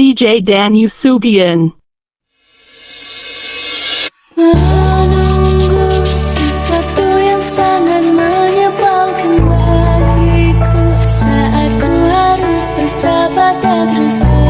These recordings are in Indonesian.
DJ Dan Yusugian. Menunggu sesuatu yang sangat menyebalkan terus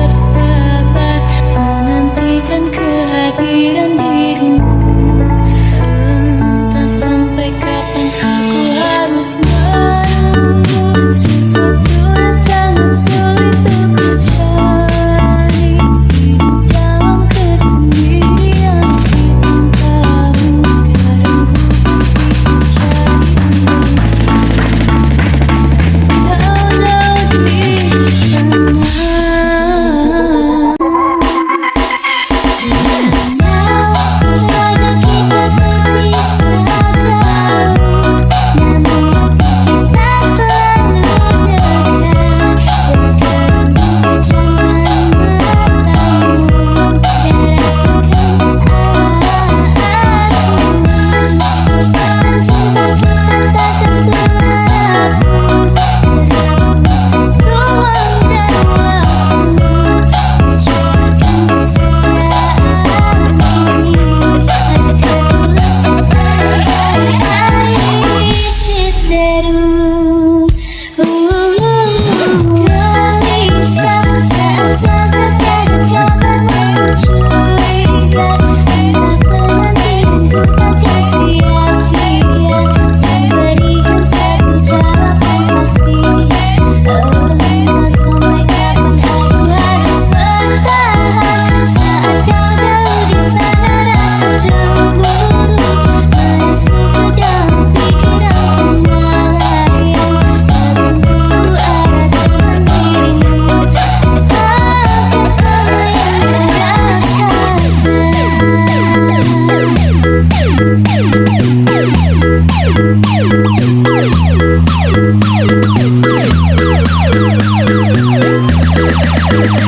Thank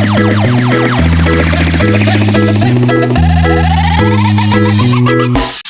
you.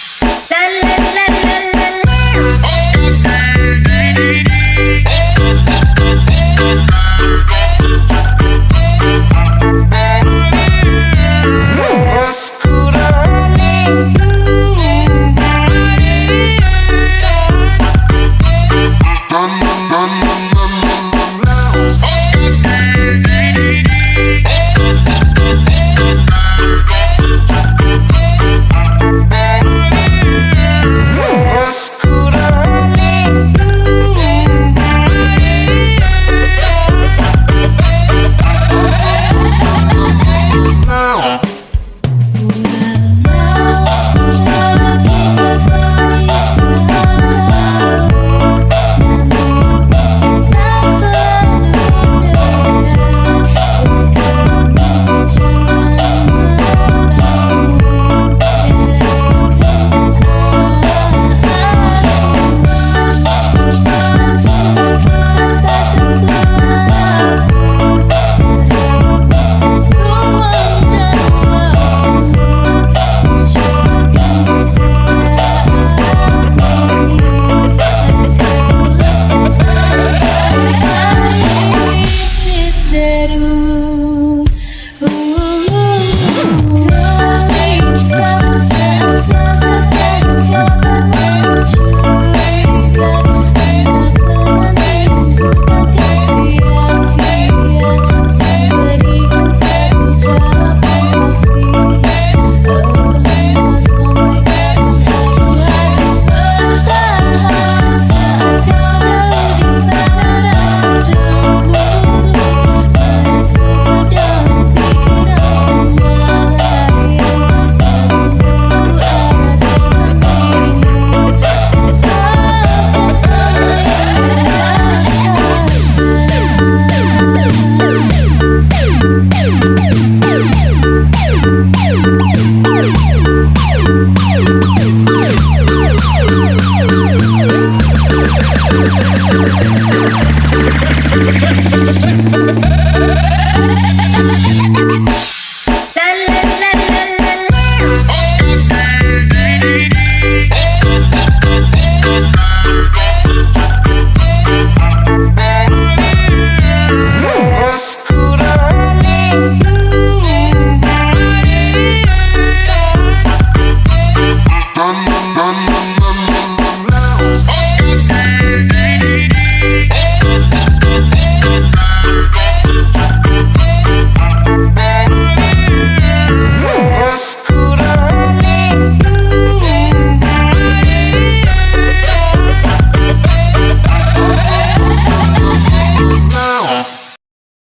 voice.